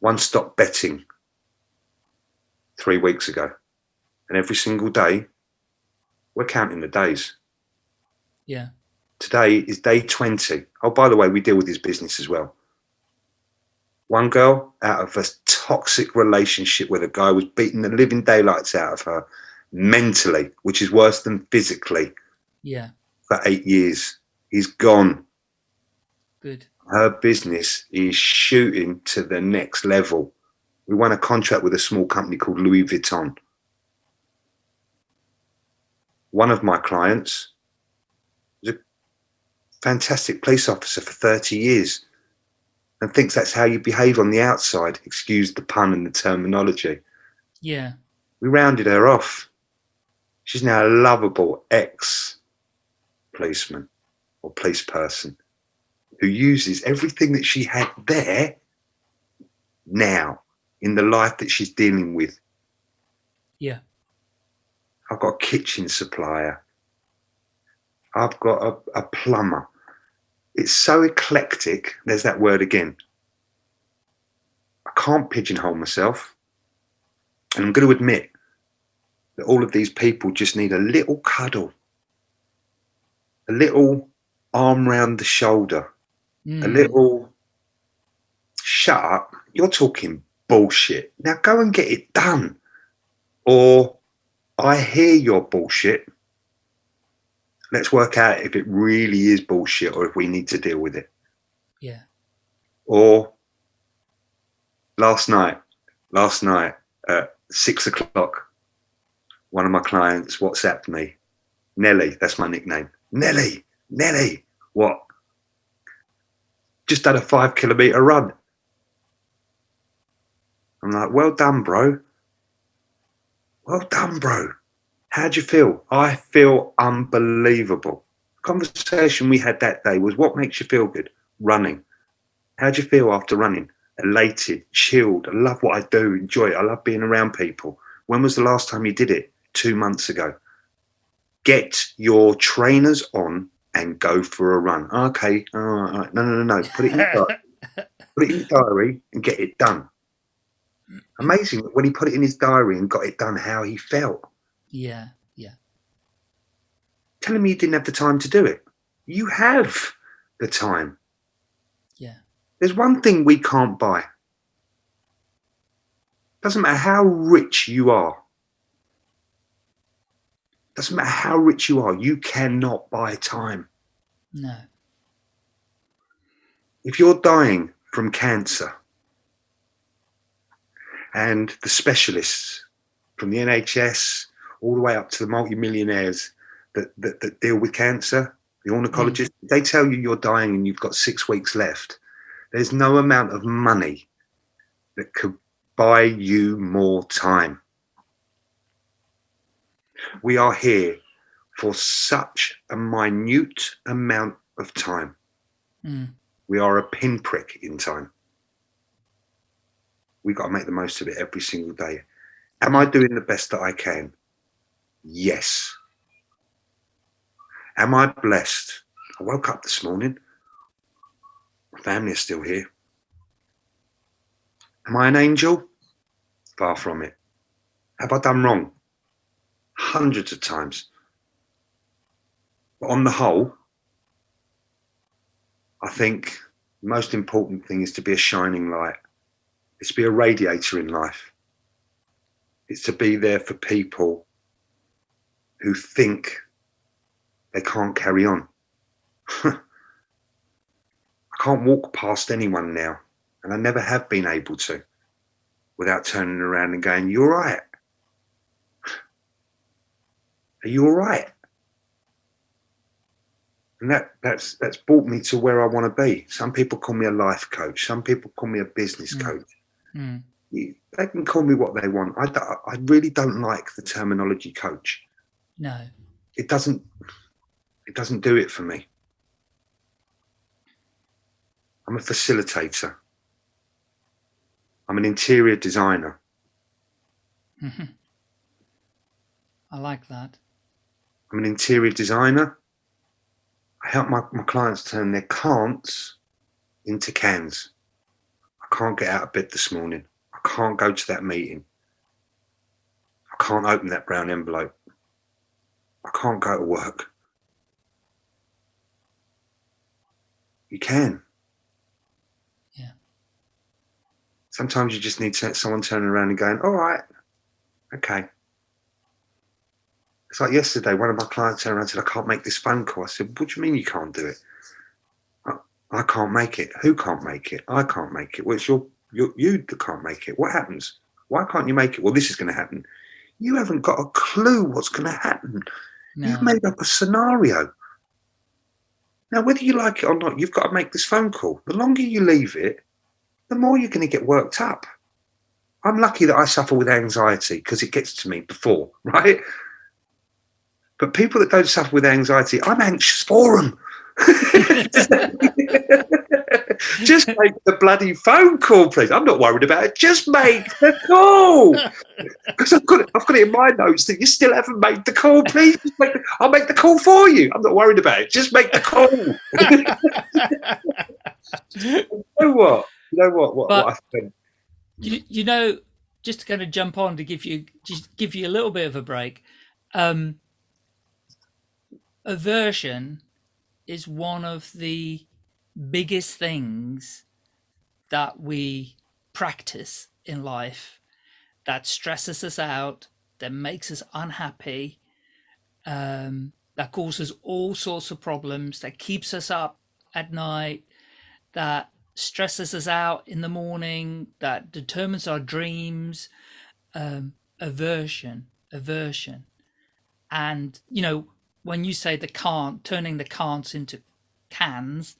One stopped betting three weeks ago. And every single day we're counting the days. Yeah. Today is day 20. Oh, by the way, we deal with his business as well. One girl out of a toxic relationship where the guy was beating the living daylights out of her mentally, which is worse than physically, Yeah. for eight years. He's gone. Good. Her business is shooting to the next level. We won a contract with a small company called Louis Vuitton. One of my clients a fantastic police officer for 30 years and thinks that's how you behave on the outside. Excuse the pun and the terminology. Yeah. We rounded her off. She's now a lovable ex policeman or police person who uses everything that she had there now in the life that she's dealing with. Yeah. I've got a kitchen supplier. I've got a, a plumber. It's so eclectic. There's that word again. I can't pigeonhole myself. And I'm going to admit that all of these people just need a little cuddle, a little arm round the shoulder, a Mm, little shut up. You're talking bullshit. Now go and get it done. Or I hear your bullshit. Let's work out if it really is bullshit or if we need to deal with it. Yeah. Or last night, last night at six o'clock, one of my clients WhatsApped me. Nelly, that's my nickname. Nelly, Nelly, what? Just done a five kilometer run. I'm like, well done, bro. Well done, bro. How'd you feel? I feel unbelievable. Conversation we had that day was what makes you feel good? Running. How'd you feel after running? Elated, chilled. I love what I do, enjoy it. I love being around people. When was the last time you did it? Two months ago. Get your trainers on and go for a run. Okay. All right. No, no, no, no. Put it in your diary. Put it in your diary and get it done. Amazing when he put it in his diary and got it done, how he felt. Yeah. Yeah. telling me you didn't have the time to do it. You have the time. Yeah. There's one thing we can't buy. Doesn't matter how rich you are. Doesn't matter how rich you are, you cannot buy time. No. If you're dying from cancer and the specialists from the NHS all the way up to the multimillionaires that, that, that deal with cancer, the ornithologists, mm. they tell you you're dying and you've got six weeks left. There's no amount of money that could buy you more time. We are here for such a minute amount of time. Mm. We are a pinprick in time. We've got to make the most of it every single day. Am I doing the best that I can? Yes. Am I blessed? I woke up this morning. My family is still here. Am I an angel? Far from it. Have I done wrong? Hundreds of times. But on the whole, I think the most important thing is to be a shining light. It's to be a radiator in life. It's to be there for people who think they can't carry on. I can't walk past anyone now, and I never have been able to, without turning around and going, You're right. Are you all right?" And that that's that's brought me to where I want to be. Some people call me a life coach. Some people call me a business Mm. coach. Mm. You- They can call me what they want. I, I really don't like the terminology coach. No. It doesn't it doesn't do it for me. I'm a facilitator. I'm an interior designer. Mhm. I like that. I'm an interior designer. I help my, my clients turn their can'ts into cans. I can't get out of bed this morning. I can't go to that meeting. I can't open that brown envelope. I can't go to work. You can. Yeah. Sometimes you just need someone turning around and going, all right, okay. It's like yesterday, one of my clients turned around and said, I can't make this phone call. I said, What do you mean you can't do it? I, I can't make it. Who can't make it? I can't make it. Well, it's your, your, you that can't make it. What happens? Why can't you make it? Well, this is going to happen. You haven't got a clue what's going to happen. No. You've made up a scenario. Now, whether you like it or not, you've got to make this phone call. The longer you leave it, the more you're going to get worked up. I'm lucky that I suffer with anxiety because it gets to me before, right? But people that don't suffer with anxiety, I'm anxious for them. Just make the bloody phone call, please. I'm not worried about it. Just make the call. Because I've got it, I've got it in my notes that you still haven't made the call. Please, just make the, I'll make the call for you. I'm not worried about it. Just make the call. you know what? You know what? What, But- what I think? you, you know, just to kind of jump on to give you just give you a little bit of a break. Um, aversion is one of the biggest things that we practice in life that stresses us out, that makes us unhappy, um, that causes all sorts of problems, that keeps us up at night, that stresses us out in the morning, that determines our dreams, um, aversion, aversion. And, you know, when you say the can't, turning the can'ts into cans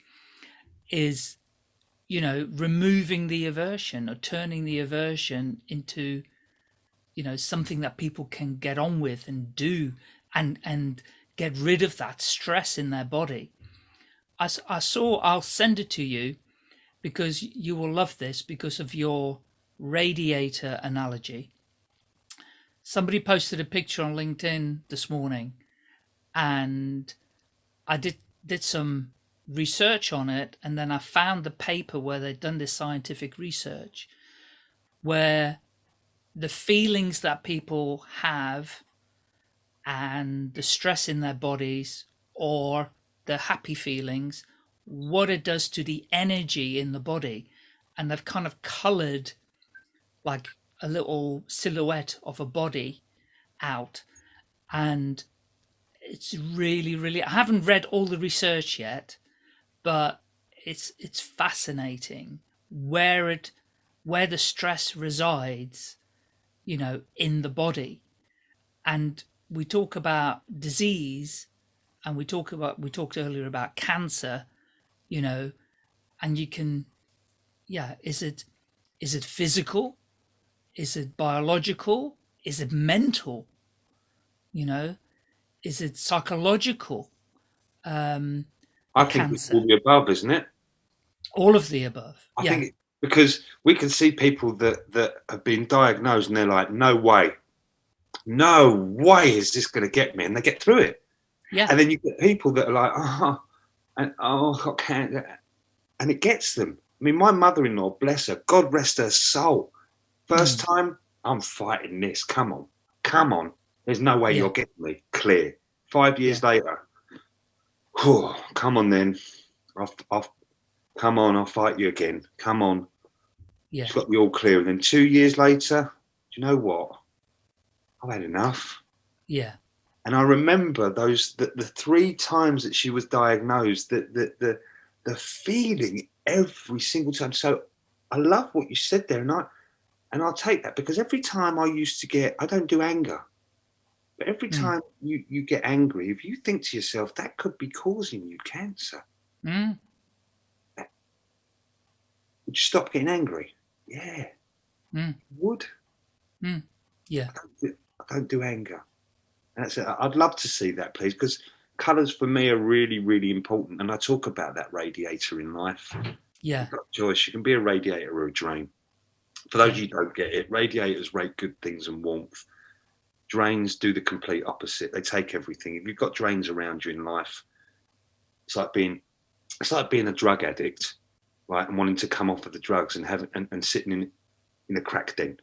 is, you know, removing the aversion or turning the aversion into, you know, something that people can get on with and do and, and get rid of that stress in their body. I, I saw, I'll send it to you because you will love this because of your radiator analogy. Somebody posted a picture on LinkedIn this morning and I did did some research on it and then I found the paper where they'd done this scientific research where the feelings that people have and the stress in their bodies or the happy feelings, what it does to the energy in the body. And they've kind of colored like a little silhouette of a body out. And it's really, really, I haven't read all the research yet, but it's, it's fascinating where it, where the stress resides, you know, in the body. And we talk about disease and we talk about, we talked earlier about cancer, you know, and you can, yeah, is it, is it physical? Is it biological? Is it mental? You know, is it psychological? Um, I think it's all the above, isn't it? All of the above. I yeah. think because we can see people that that have been diagnosed and they're like, no way, no way is this going to get me, and they get through it. Yeah. And then you get people that are like, oh, and oh, I can't, and it gets them. I mean, my mother-in-law, bless her, God rest her soul. First mm. time, I'm fighting this. Come on, come on. There's no way yeah. you're getting me clear. Five years yeah. later, whew, come on then. I'll, I'll, come on, I'll fight you again. Come on. Yeah. It's got me all clear. And then two years later, do you know what? I've had enough. Yeah. And I remember those the, the three times that she was diagnosed, that the, the the feeling every single time. So I love what you said there, and I and I'll take that because every time I used to get, I don't do anger. But every Mm. time you, you get angry, if you think to yourself, that could be causing you cancer, Mm. would you stop getting angry? Yeah, Mm. would. Yeah. I don't do, I don't do anger. That's it. I'd love to see that, please, because colours for me are really, really important. And I talk about that radiator in life. Yeah. Choice. You can be a radiator or a drain. For those of you don't get it, radiators rate good things and warmth. Drains do the complete opposite. They take everything. If you've got drains around you in life, it's like being it's like being a drug addict, right? And wanting to come off of the drugs and have and, and sitting in in a crack den.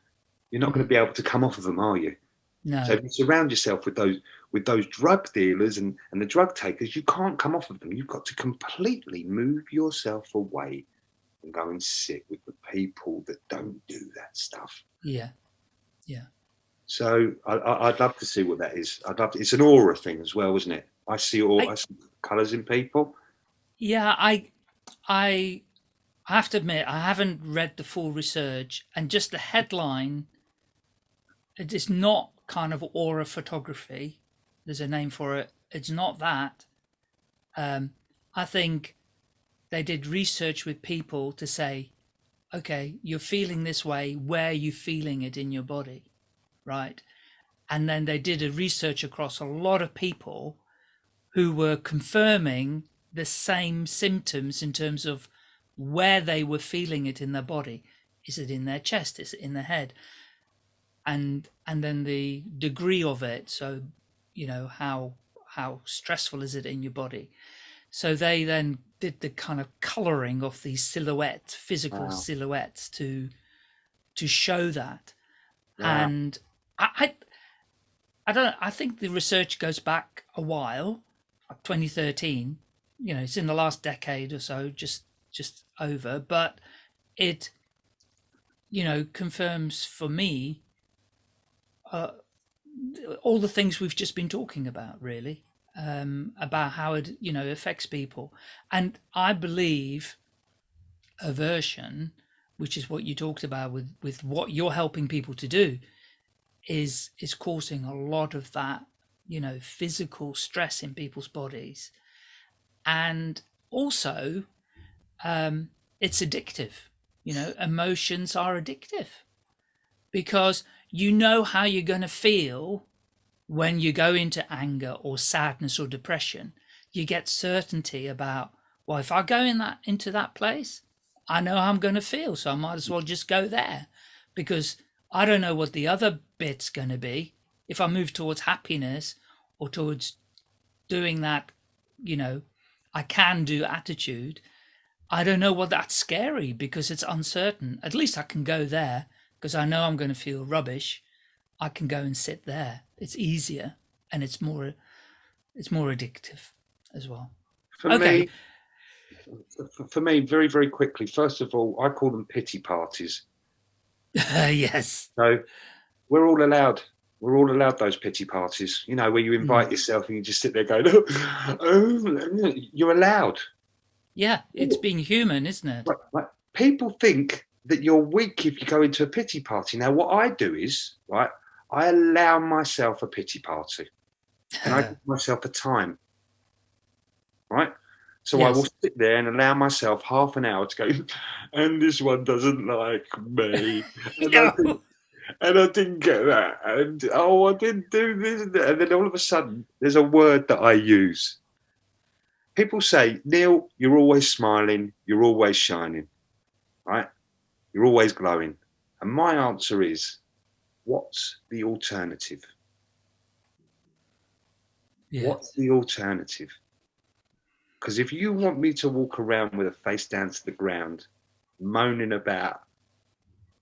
You're not going to be able to come off of them, are you? No. So if you surround yourself with those with those drug dealers and, and the drug takers, you can't come off of them. You've got to completely move yourself away and go and sit with the people that don't do that stuff. Yeah. Yeah. So I, I, I'd love to see what that is. I'd love to, it's an aura thing as well, isn't it? I see all I- I, see colours in people. Yeah. I, I, I have to admit, I haven't read the full research and just the headline. It is not kind of aura photography. There's a name for it. It's not that. Um, I think they did research with people to say, okay, you're feeling this way. Where are you feeling it in your body? Right. And then they did a research across a lot of people who were confirming the same symptoms in terms of where they were feeling it in their body. Is it in their chest? Is it in their head? And and then the degree of it. So, you know, how how stressful is it in your body? So they then did the kind of coloring of these silhouettes, physical Wow. silhouettes to to show that. Wow. And I, I I don't I think the research goes back a while, like 2013. You know, it's in the last decade or so, just just over, but it you know confirms for me uh, all the things we've just been talking about really um about how it you know affects people and i believe aversion which is what you talked about with with what you're helping people to do is is causing a lot of that you know physical stress in people's bodies. And also um it's addictive. You know emotions are addictive because you know how you're going to feel when you go into anger or sadness or depression. You get certainty about well if i go in that into that place i know how i'm going to feel so i might as well just go there because i don't know what the other bit's going to be if i move towards happiness or towards doing that you know i can do attitude i don't know what that's scary because it's uncertain at least i can go there because i know i'm going to feel rubbish i can go and sit there it's easier and it's more it's more addictive as well. For Okay. me, for, for me, very very quickly. First of all, I call them pity parties. yes. So we're all allowed. We're all allowed those pity parties. You know, where you hmm. invite yourself and you just sit there going, "Oh, oh you're allowed." Yeah, it's being human, isn't it? Like, like, people think that you're weak if you go into a pity party. Now, what I do is, right, I allow myself a pity party and I give myself a time, right? So I will sit there and allow myself half an hour to go, and this one doesn't like me. And, I, didn't, and I didn't get that. And oh, I didn't do this. And then all of a sudden, there's a word that I use. People say, Neil, you're always smiling, you're always shining, right? You're always glowing. And my answer is, what's the alternative? Yeah. What's the alternative? Because if you want me to walk around with a face down to the ground, moaning about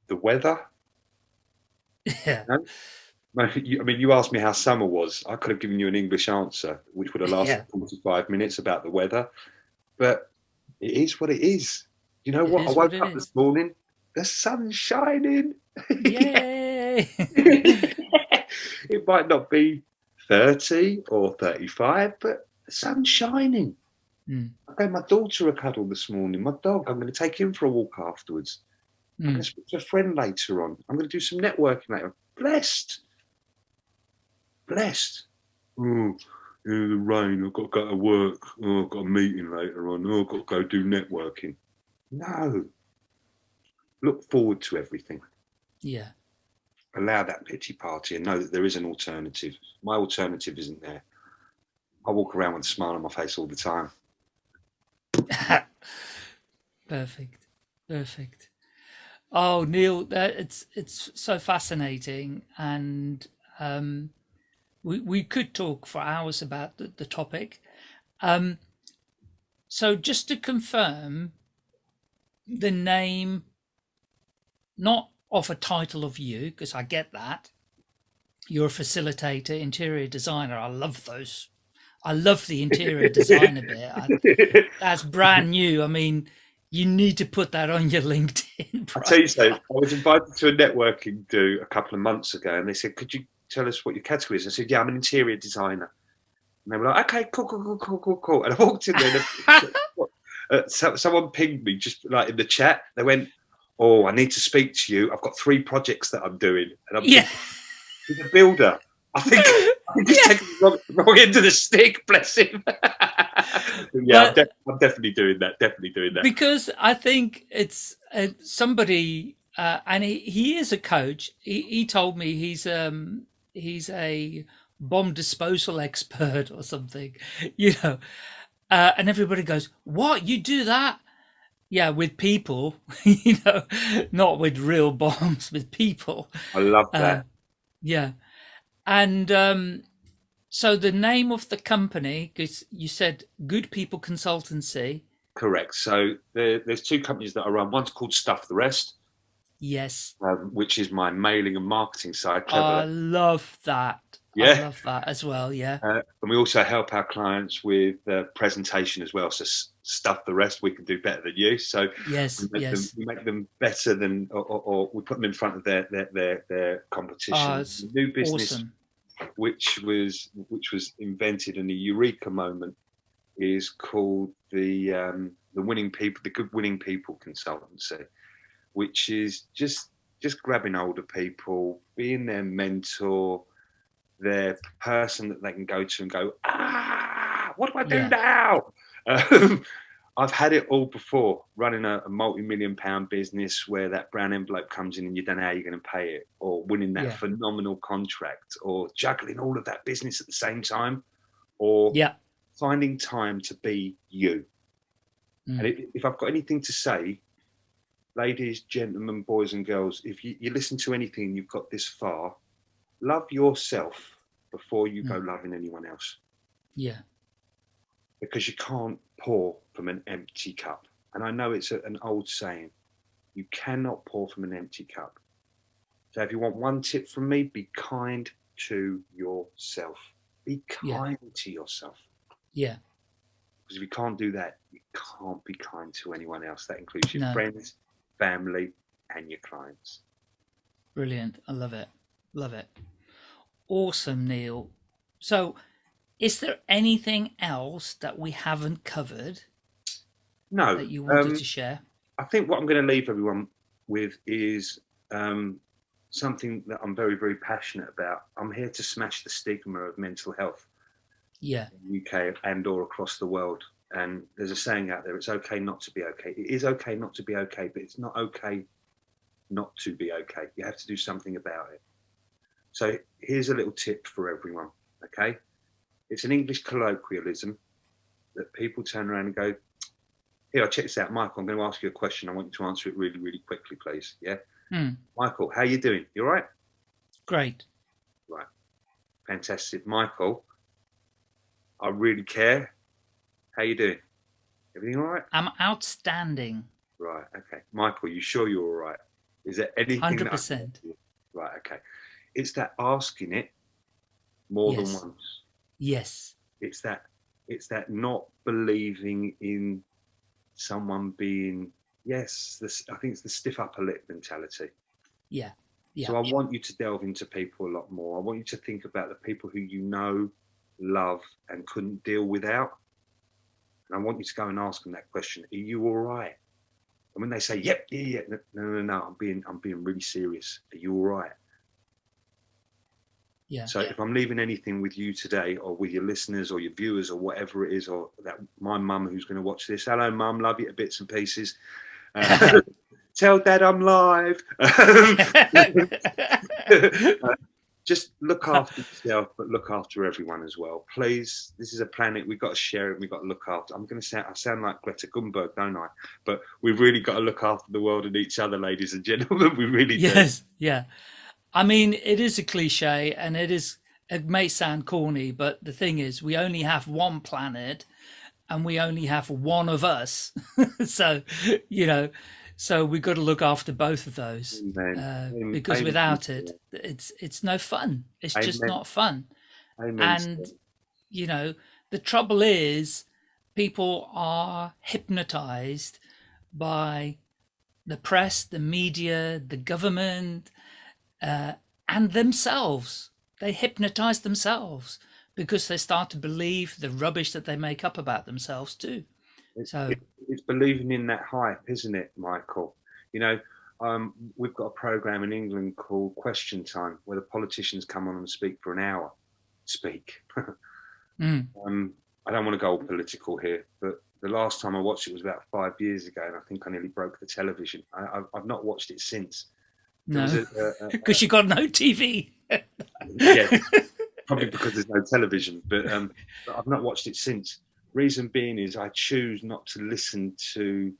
the weather, Yeah. I mean, you asked me how summer was. I could have given you an English answer, which would have lasted Yeah. 45 minutes about the weather. But it is what it is. You know It what? I woke what up is. this morning, the sun's shining. Yay. it might not be 30 or 35, but the sun's shining. Mm. I gave my daughter a cuddle this morning. My dog, I'm going to take him for a walk afterwards. I'm Mm. going to speak to a friend later on. I'm going to do some networking later. Blessed. Blessed. Oh, yeah, the rain. I've got to go to work. Oh, I've got a meeting later on. Oh, I've got to go do networking. No. Look forward to everything. Yeah. Allow that pity party and know that there is an alternative. My alternative isn't there. I walk around with a smile on my face all the time. Perfect. Perfect. Oh, Neil, that it's it's so fascinating, and um, we we could talk for hours about the, the topic. Um, so just to confirm, the name, not of a title of you, because I get that. You're a facilitator, interior designer. I love those. I love the interior designer bit. I, that's brand new. I mean, you need to put that on your LinkedIn. I'll tell you so. I was invited to a networking do a couple of months ago, and they said, "Could you tell us what your category is?" I said, "Yeah, I'm an interior designer." And they were like, "Okay, cool, cool, cool, cool, cool, cool." And I walked in there, and uh, so, someone pinged me just like in the chat. They went, "Oh, I need to speak to you. I've got three projects that I'm doing, and I'm yeah, he's a builder." I think I think he's taking the wrong, wrong end of the stick. Bless him. yeah, I'm, de- I'm definitely doing that. Definitely doing that. because I think it's uh, somebody, uh, and he, he is a coach. He, he told me he's um he's a bomb disposal expert or something, you know. Uh, and everybody goes, "What you do that?" Yeah, with people, you know, not with real bombs, with people. I love that. Uh, yeah. And um, so the name of the company, because you said Good People Consultancy. Correct. So there, there's two companies that I run. One's called Stuff the Rest, Yes. um, which is my mailing and marketing side. I love that. I Yeah. love that as well. Yeah. Uh, and we also help our clients with uh, presentation as well. So Stuff the Rest, we can do better than you. So Yes. we make, Yes. them, we make them better than, or, or, or we put them in front of their their their, their competition. Oh, New business Awesome. Which was which was invented in a eureka moment is called the um, the winning people the good winning people consultancy which is just just grabbing older people being their mentor their person that they can go to and go ah what do i do Yeah. now um, I've had it all before running a, a multi-million pound business where that brown envelope comes in and you don't know how you're going to pay it, or winning that Yeah. phenomenal contract, or juggling all of that business at the same time, or Yeah. finding time to be you. Mm. And if I've got anything to say, ladies, gentlemen, boys, and girls, if you, you listen to anything you've got this far, love yourself before you go loving anyone else Yeah. because you can't pour from an empty cup. And I know it's a, an old saying you cannot pour from an empty cup. So if you want one tip from me, be kind to yourself Be Yeah. kind to yourself. Yeah. Because if you can't do that, you can't be kind to anyone else. That includes your No. friends, family, and your clients. Brilliant. I love it. Love it. Awesome, Neil. So, is there anything else that we haven't covered No, that you wanted um, to share? I think what I'm going to leave everyone with is um, something that I'm very, very passionate about. I'm here to smash the stigma of mental health Yeah. in the UK and or across the world. And there's a saying out there: it's okay not to be okay. It is okay not to be okay, but it's not okay not to be okay. You have to do something about it. So here's a little tip for everyone. Okay, it's an English colloquialism that people turn around and go, "Here, check this out, Michael. I'm going to ask you a question. I want you to answer it really, really quickly, please. Yeah, Hmm. Michael, how you doing? You all right? Great. Right. Fantastic, Michael. I really care. How you doing? Everything all right? I'm outstanding. Right. Okay, Michael. You sure you're all right? Is there anything? that I can 100%. Right. Okay. It's that asking it more than Yes. once. Yes. It's that. It's that not believing in someone being. Yes, this. I think it's the stiff upper lip mentality. Yeah. Yeah. So I want you to delve into people a lot more. I want you to think about the people who you know, love, and couldn't deal without. And I want you to go and ask them that question: Are you all right? And when they say, "Yep, yeah, yeah," no, no, no, no, I'm being, I'm being really serious. Are you all right? Yeah. So if I'm leaving anything with you today, or with your listeners, or your viewers, or whatever it is, or that my mum who's going to watch this, hello, mum, love you to bits and pieces. Uh, tell dad I'm live. Uh, just look after yourself, but look after everyone as well. Please, this is a planet. We've got to share it. We've got to look after. I'm going to sound, I sound like Greta Thunberg, don't I? But we've really got to look after the world and each other, ladies and gentlemen. We really do. yes. Yeah. I mean, it is a cliche and it is, it may sound corny, but the thing is, we only have one planet and we only have one of us. so, you know, so we've got to look after both of those. Uh, because without it, it's it's no fun. It's just not fun. And you know, the trouble is, people are hypnotized by the press, the media, the government, uh, and themselves. They hypnotize themselves because they start to believe the rubbish that they make up about themselves too. It's, So- it- it's believing in that hype, isn't it, Michael? You know, um, we've got a program in England called Question Time, where the politicians come on and speak for an hour. Speak. Mm, um, I don't want to go all political here, but the last time I watched it was about five years ago, and I think I nearly broke the television. I, I've, I've not watched it since. No, a- a- a- because you got no TV. yeah, probably because there's no television, but, um, but I've not watched it since. Reason being is I choose not to listen to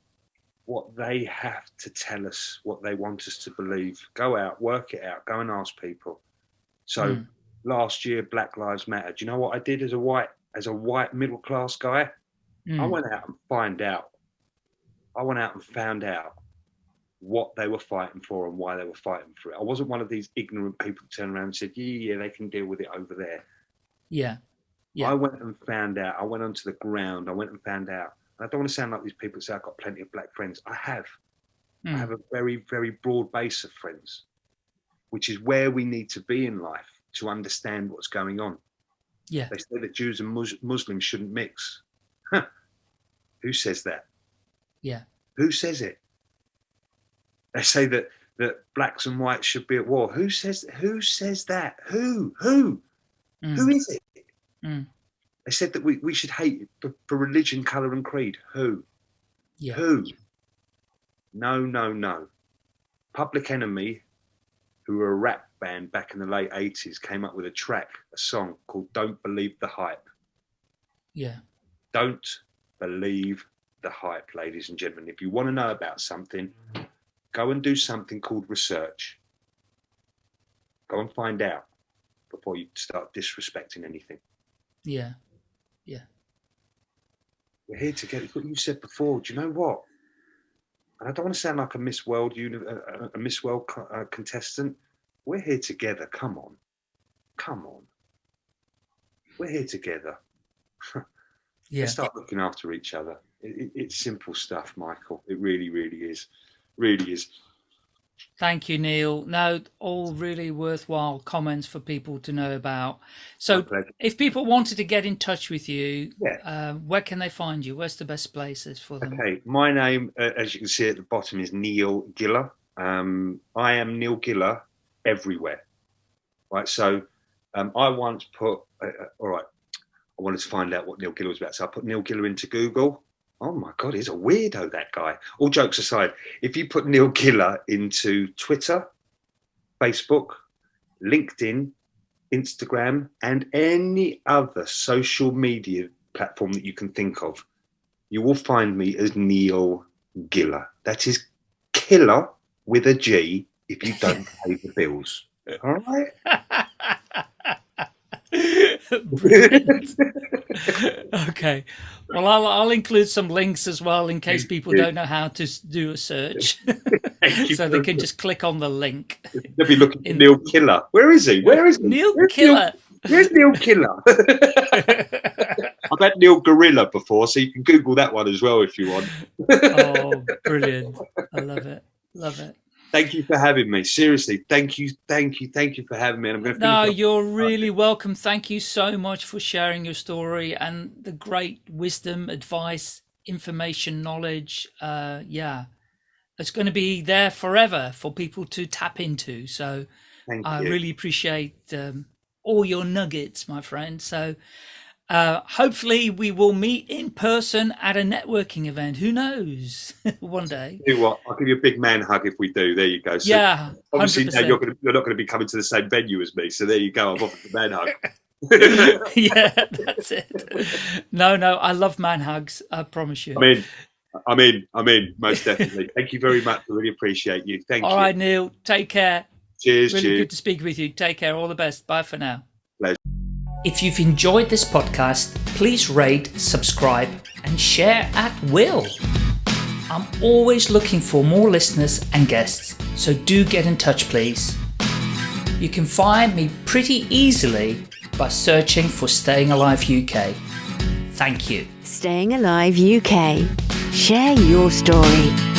what they have to tell us, what they want us to believe. Go out, work it out, go and ask people. So Mm. last year, Black Lives Matter. Do you know what I did as a white, as a white middle class guy? I Mm, went out and find out. I went out and found out what they were fighting for and why they were fighting for it. I wasn't one of these ignorant people who turned around and said, "Yeah, yeah, they can deal with it over there." yeah, Yeah. I went and found out. I went onto the ground. I went and found out. And I don't want to sound like these people say I've got plenty of black friends. I have. I mm, have a very, very broad base of friends, which is where we need to be in life to understand what's going on. yeah, They say that Jews and Mus- Muslims shouldn't mix. Huh. Who says that? yeah, Who says it? They say that that blacks and whites should be at war. Who says who says that? Who? Who? mm, Who is it? Mm. They said that we, we should hate for, for religion, colour and creed. Who? yeah, Who? No, no, no. Public Enemy, who were a rap band back in the late 80s, came up with a track, a song called Don't Believe the Hype. yeah, Don't believe the hype, ladies and gentlemen. If you want to know about something, go and do something called research. Go and find out before you start disrespecting anything. yeah, Yeah. We're here together. It's what you said before. Do you know what? And I don't want to sound like a Miss World, uni- a, Miss World uh, contestant. We're here together. Come on, come on. we're here together. Yeah. Let's start looking after each other. It, it, it's simple stuff, Michael. It really, really is. Really is. Thank you, Neil. No, all really worthwhile comments for people to know about. So, if people wanted to get in touch with you, yeah. uh, where can they find you? Where's the best places for them? Okay, my name, uh, as you can see at the bottom, is Neil Giller. Um, I am Neil Giller everywhere. Right, so um, I once put, uh, uh all right, I wanted to find out what Neil Giller was about. So I put Neil Giller into Google oh my god he's a weirdo that guy. All jokes aside if you put neil giller into twitter facebook linkedin instagram and any other social media platform that you can think of you will find me as neil giller that is killer with a g if you don't pay the bills. All right okay. Well, I'll, I'll include some links as well in case people don't know how to do a search. so they can just click on the link. They'll be looking for Neil Killer. Where is he? Where is he? Neil Where's Killer? Neil, where's Neil Killer? I've had Neil Gorilla before, so you can Google that one as well if you want. oh, brilliant. I love it. Love it. Thank you for having me. Seriously, thank you, thank you, thank you for having me. And I'm going to. No, you're really welcome. Thank you so much for sharing your story and the great wisdom, advice, information, knowledge. Uh, yeah, it's going to be there forever for people to tap into. So, I really appreciate um, all your nuggets, my friend. So, uh, hopefully, we will meet in person at a networking event. Who knows? One day. Do what? I'll give you a big man hug if we do. There you go. So yeah. Obviously, now you're, gonna, you're not going to be coming to the same venue as me. So there you go. I've offered the man hug. yeah, that's it. No, no, I love man hugs. I promise you. I mean, I'm in. I'm in. Most definitely. Thank you very much. I really appreciate you. Thank All you. All right, Neil. Take care. Cheers. Really cheers. good to speak with you. Take care. All the best. Bye for now. If you've enjoyed this podcast, please rate, subscribe, and share at will. I'm always looking for more listeners and guests, so do get in touch, please. You can find me pretty easily by searching for Staying Alive UK. Thank you. Staying Alive UK. Share your story.